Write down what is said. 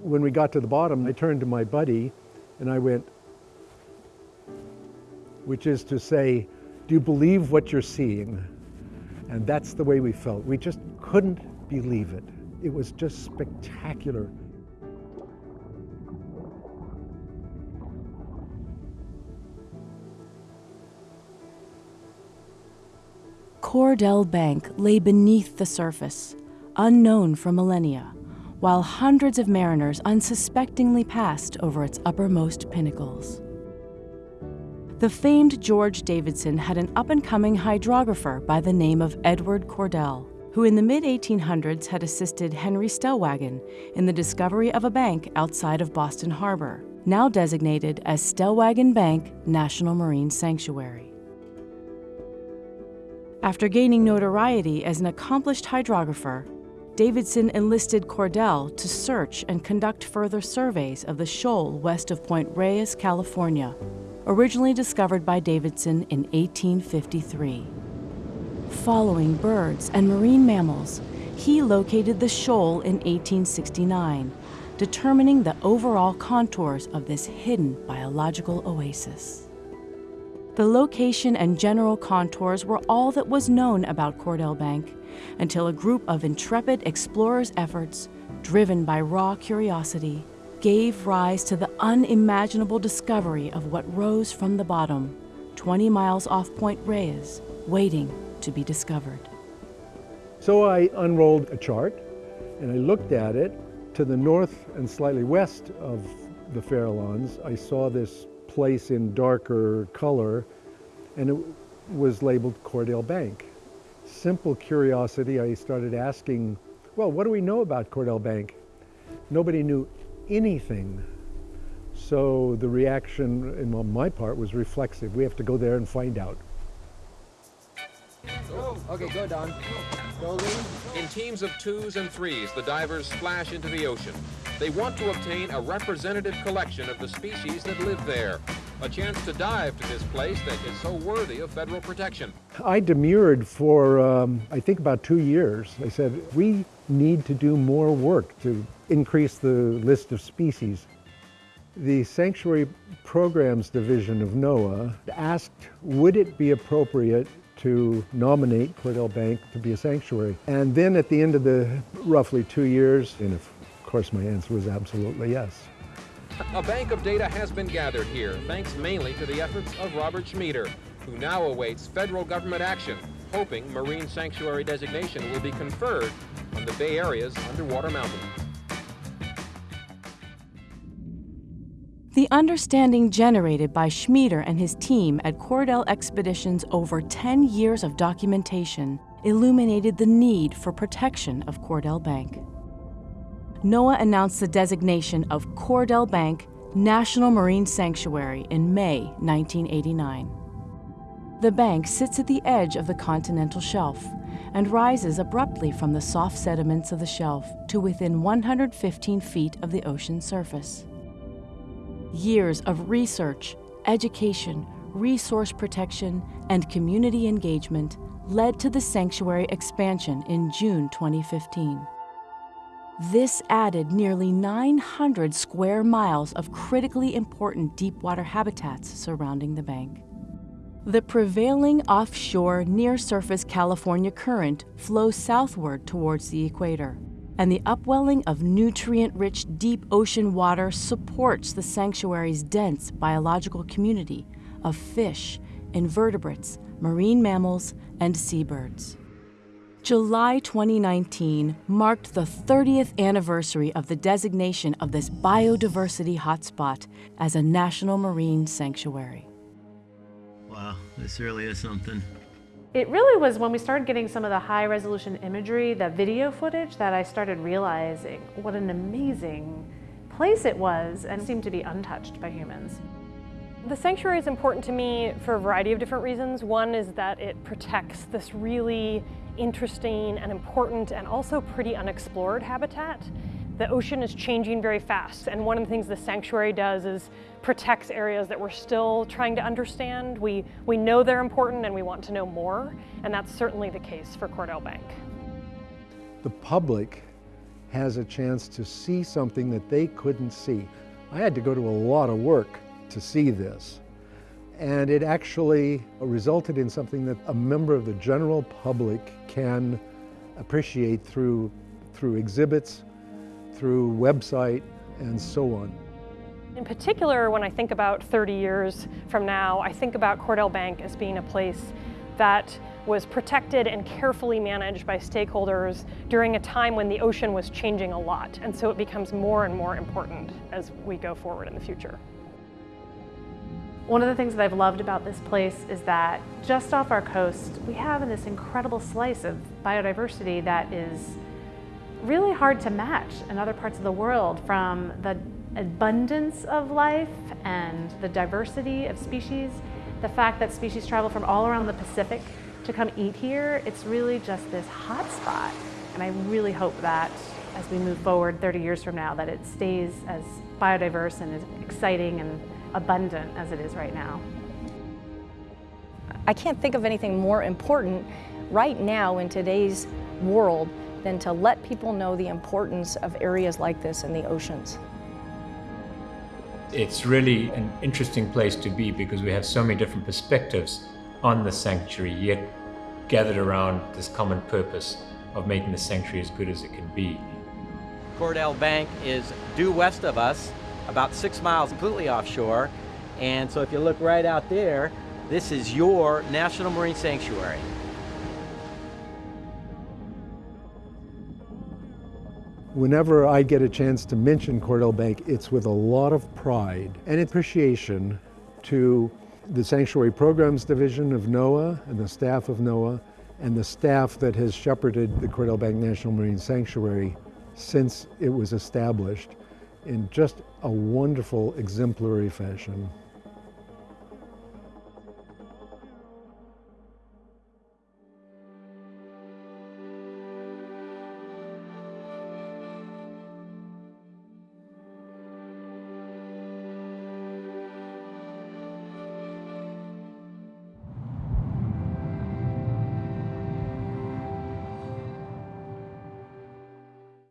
when we got to the bottom, I turned to my buddy and I went, which is to say, do you believe what you're seeing? And that's the way we felt. We just couldn't believe it. It was just spectacular. Cordell Bank lay beneath the surface, unknown for millennia, while hundreds of mariners unsuspectingly passed over its uppermost pinnacles. The famed George Davidson had an up-and-coming hydrographer by the name of Edward Cordell, who in the mid-1800s had assisted Henry Stellwagen in the discovery of a bank outside of Boston Harbor, now designated as Stellwagen Bank National Marine Sanctuary. After gaining notoriety as an accomplished hydrographer, Davidson enlisted Cordell to search and conduct further surveys of the shoal west of Point Reyes, California, originally discovered by Davidson in 1853. Following birds and marine mammals, he located the shoal in 1869, determining the overall contours of this hidden biological oasis. The location and general contours were all that was known about Cordell Bank until a group of intrepid explorers' efforts, driven by raw curiosity, gave rise to the unimaginable discovery of what rose from the bottom, 20 miles off Point Reyes, waiting to be discovered. So I unrolled a chart and I looked at it. To the north and slightly west of the Farallones, I saw this place in darker color, and it was labeled Cordell Bank. Simple curiosity, I started asking, well, what do we know about Cordell Bank? Nobody knew anything. So the reaction on my part was reflexive. We have to go there and find out. Okay, go, Don. Go, In teams of twos and threes, the divers splash into the ocean. They want to obtain a representative collection of the species that live there. A chance to dive to this place that is so worthy of federal protection. I demurred for, um, I think, about two years. I said, we need to do more work to increase the list of species. The Sanctuary Programs Division of NOAA asked, would it be appropriate to nominate Cordell Bank to be a sanctuary. And then at the end of the roughly two years, and of course my answer was absolutely yes. A bank of data has been gathered here, thanks mainly to the efforts of Robert Schmieder, who now awaits federal government action, hoping marine sanctuary designation will be conferred on the Bay Area's underwater mountains. The understanding generated by Schmieder and his team at Cordell Expeditions over 10 years of documentation illuminated the need for protection of Cordell Bank. NOAA announced the designation of Cordell Bank National Marine Sanctuary in May 1989. The bank sits at the edge of the continental shelf and rises abruptly from the soft sediments of the shelf to within 115 feet of the ocean surface. Years of research, education, resource protection, and community engagement led to the sanctuary expansion in June 2015. This added nearly 900 square miles of critically important deepwater habitats surrounding the bank. The prevailing offshore near-surface California current flows southward towards the equator and the upwelling of nutrient-rich deep ocean water supports the sanctuary's dense biological community of fish, invertebrates, marine mammals, and seabirds. July 2019 marked the 30th anniversary of the designation of this biodiversity hotspot as a national marine sanctuary. Wow, this really is something. It really was when we started getting some of the high resolution imagery, the video footage, that I started realizing what an amazing place it was and seemed to be untouched by humans. The sanctuary is important to me for a variety of different reasons. One is that it protects this really interesting and important and also pretty unexplored habitat the ocean is changing very fast, and one of the things the sanctuary does is protects areas that we're still trying to understand. We, we know they're important and we want to know more, and that's certainly the case for Cordell Bank. The public has a chance to see something that they couldn't see. I had to go to a lot of work to see this. And it actually resulted in something that a member of the general public can appreciate through, through exhibits, through website, and so on. In particular, when I think about 30 years from now, I think about Cordell Bank as being a place that was protected and carefully managed by stakeholders during a time when the ocean was changing a lot. And so it becomes more and more important as we go forward in the future. One of the things that I've loved about this place is that just off our coast, we have this incredible slice of biodiversity that is really hard to match in other parts of the world from the abundance of life and the diversity of species, the fact that species travel from all around the Pacific to come eat here, it's really just this hot spot. And I really hope that as we move forward 30 years from now, that it stays as biodiverse and as exciting and abundant as it is right now. I can't think of anything more important right now in today's world than to let people know the importance of areas like this in the oceans. It's really an interesting place to be because we have so many different perspectives on the sanctuary, yet gathered around this common purpose of making the sanctuary as good as it can be. Cordell Bank is due west of us, about six miles completely offshore. And so if you look right out there, this is your National Marine Sanctuary. Whenever I get a chance to mention Cordell Bank, it's with a lot of pride and appreciation to the Sanctuary Programs Division of NOAA and the staff of NOAA and the staff that has shepherded the Cordell Bank National Marine Sanctuary since it was established in just a wonderful exemplary fashion.